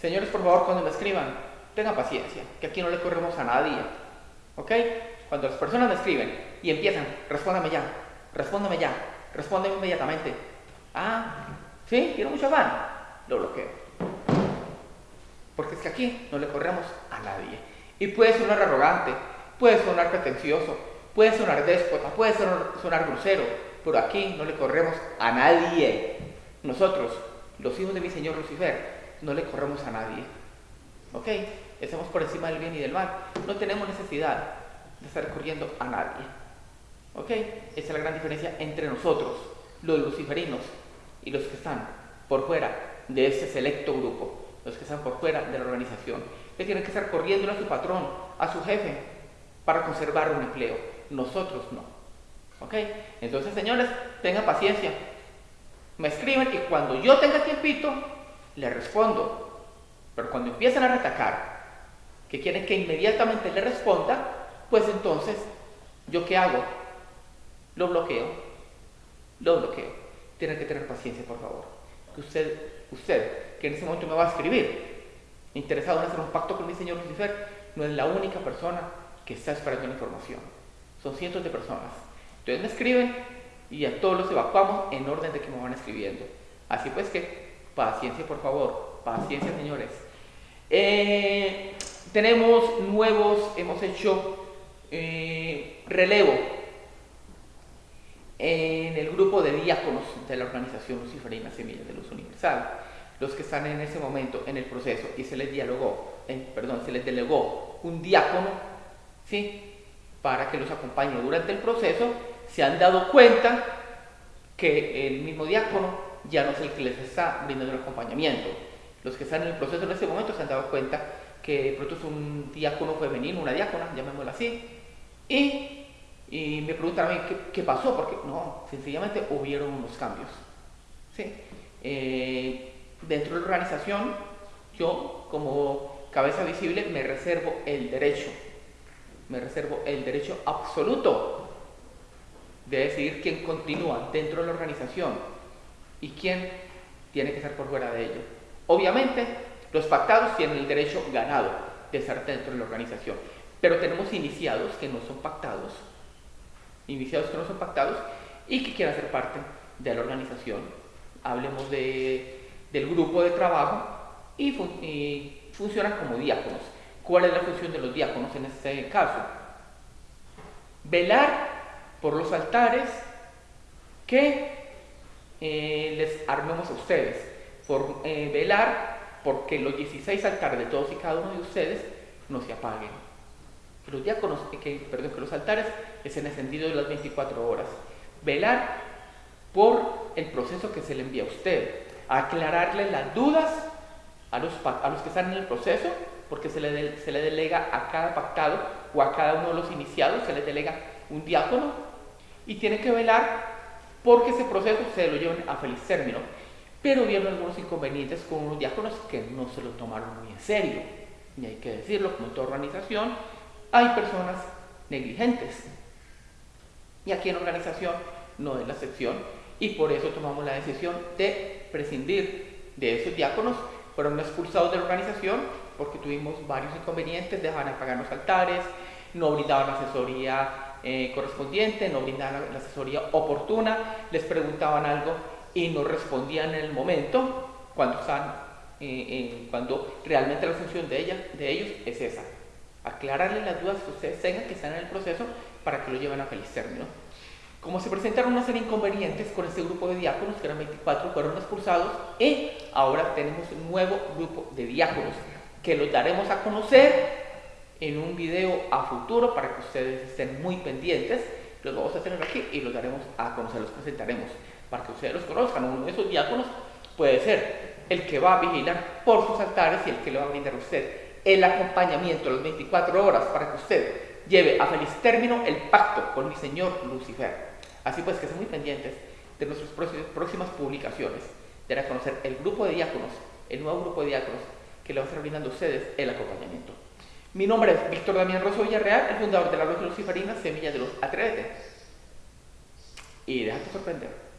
Señores, por favor, cuando me escriban, tengan paciencia, que aquí no le corremos a nadie. ¿Ok? Cuando las personas me escriben y empiezan, respóndame ya, respóndame ya, respóndeme inmediatamente. Ah, ¿sí? ¿Tiene mucho afán? Lo bloqueo. Porque es que aquí no le corremos a nadie. Y puede sonar arrogante, puede sonar pretencioso, puede sonar déspota, puede sonar, sonar grosero, pero aquí no le corremos a nadie. Nosotros, los hijos de mi Señor Lucifer, no le corremos a nadie. ¿Ok? Estamos por encima del bien y del mal. No tenemos necesidad de estar corriendo a nadie. ¿Ok? Esa es la gran diferencia entre nosotros, los luciferinos, y los que están por fuera de ese selecto grupo, los que están por fuera de la organización, que tienen que estar corriendo a su patrón, a su jefe, para conservar un empleo. Nosotros no. ¿Ok? Entonces, señores, tengan paciencia. Me escriben y cuando yo tenga tiempito, le respondo. Pero cuando empiezan a retacar, que quieren que inmediatamente le responda, pues entonces, ¿yo qué hago? Lo bloqueo. Lo bloqueo. Tienen que tener paciencia, por favor. Que usted, usted, que en ese momento me va a escribir, interesado en hacer un pacto con mi señor Lucifer, no es la única persona que está esperando la información. Son cientos de personas. Entonces me escriben y a todos los evacuamos en orden de que me van escribiendo. Así pues que, paciencia por favor, paciencia señores. Eh, tenemos nuevos, hemos hecho eh, relevo en el grupo de diáconos de la organización Luciferina Semillas de Luz Universal, los que están en ese momento en el proceso y se les dialogó, eh, perdón, se les delegó un diácono, ¿sí? Para que los acompañe durante el proceso, se han dado cuenta que el mismo diácono ya no es el que les está brindando el acompañamiento. Los que están en el proceso en ese momento se han dado cuenta que pronto es un diácono femenino, una diácona, llamémosla así, y, y me preguntan a mí ¿qué, qué, pasó, porque no, sencillamente hubieron unos cambios. ¿sí? Eh, dentro de la organización, yo como cabeza visible me reservo el derecho, me reservo el derecho absoluto de decidir quién continúa dentro de la organización y quién tiene que estar por fuera de ello. Obviamente, los pactados tienen el derecho ganado de estar dentro de la organización, pero tenemos iniciados que no son pactados, iniciados que no son pactados y que quieren ser parte de la organización. Hablemos de, del grupo de trabajo y, fun y funcionan como diáconos. ¿Cuál es la función de los diáconos en este caso? Velar por los altares que eh, armemos a ustedes, por eh, velar porque los 16 altares de todos y cada uno de ustedes no se apaguen. Que los diáconos, que, perdón, que los altares estén encendidos las 24 horas. Velar por el proceso que se le envía a usted. Aclararle las dudas a los, a los que están en el proceso, porque se le, de, se le delega a cada pactado o a cada uno de los iniciados, se le delega un diácono y tiene que velar porque ese proceso se lo lleven a feliz término. Pero hubieron algunos inconvenientes con unos diáconos que no se lo tomaron muy en serio. Y hay que decirlo, como toda organización, hay personas negligentes. Y aquí en organización no es la excepción. Y por eso tomamos la decisión de prescindir de esos diáconos. Fueron expulsados de la organización porque tuvimos varios inconvenientes, dejaban de pagar los altares, no brindaban asesoría eh, correspondiente, no brindaban la asesoría oportuna, les preguntaban algo y no respondían en el momento cuando, están, eh, eh, cuando realmente la función de, ella, de ellos es esa. Aclararles las dudas que ustedes tengan que están en el proceso para que lo lleven a feliz término. Como se presentaron una serie de inconvenientes con este grupo de diáconos, que eran 24, fueron expulsados, y ahora tenemos un nuevo grupo de diáconos que los daremos a conocer en un video a futuro para que ustedes estén muy pendientes. Los vamos a tener aquí y los daremos a conocer, los presentaremos para que ustedes los conozcan. Uno de esos diáconos puede ser el que va a vigilar por sus altares y el que le va a brindar a usted el acompañamiento las 24 horas para que usted lleve a feliz término el pacto con mi Señor Lucifer. Así pues que estén muy pendientes de nuestras próximas publicaciones, de a conocer el grupo de diáconos, el nuevo grupo de diáconos que le va a estar brindando a ustedes el acompañamiento. Mi nombre es Víctor Damián Rosso Villarreal, el fundador de la Logia Luciferina Semilla de los Atrévete. Y déjate sorprender.